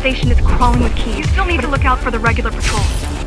station is crawling with keys. You still need to look out for the regular patrol.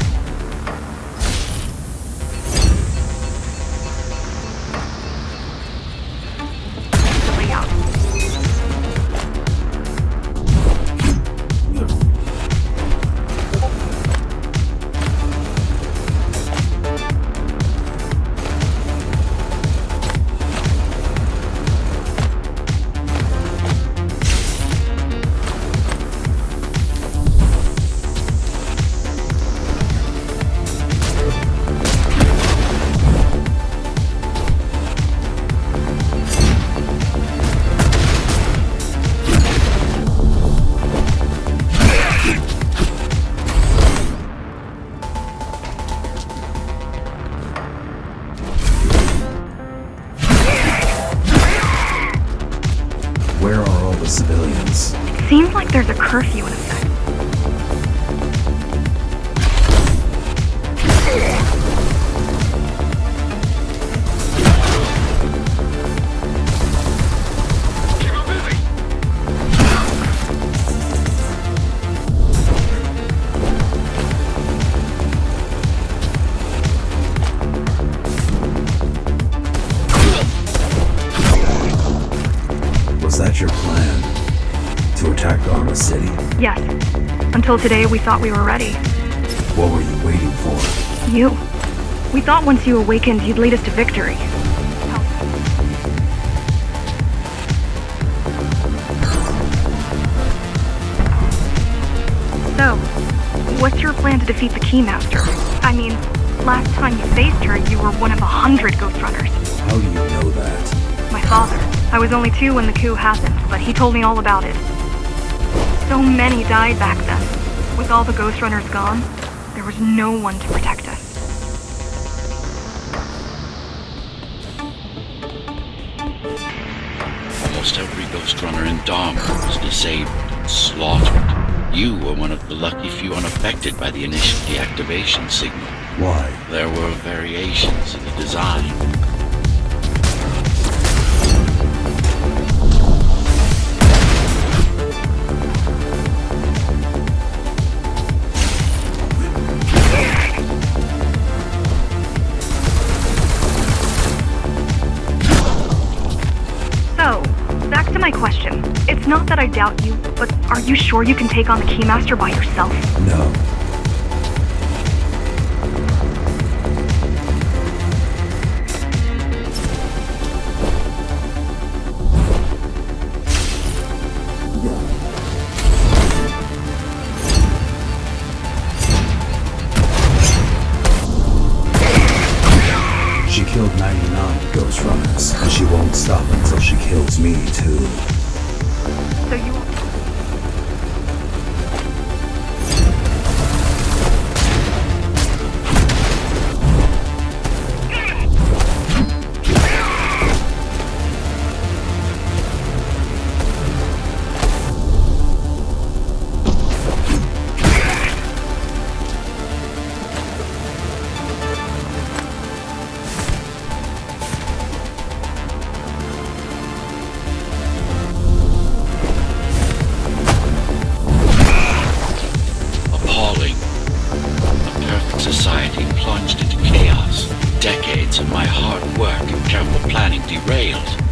Are all the civilians? Seems like there's a curfew in effect. Was that your plan? Attack Dharma City? Yes. Until today, we thought we were ready. What were you waiting for? You. We thought once you awakened, you'd lead us to victory. So, what's your plan to defeat the Keymaster? I mean, last time you faced her, you were one of a hundred Ghost Runners. How do you know that? My father. I was only two when the coup happened, but he told me all about it. So many died back then. With all the Ghost Runners gone, there was no one to protect us. Almost every Ghost Runner in Dharma was disabled and slaughtered. You were one of the lucky few unaffected by the initial deactivation signal. Why? There were variations in the design. My question. It's not that I doubt you, but are you sure you can take on the Keymaster by yourself? No. She killed 99 Ghost Runners, and she won't stop until she kills me, too. So you planning derailed.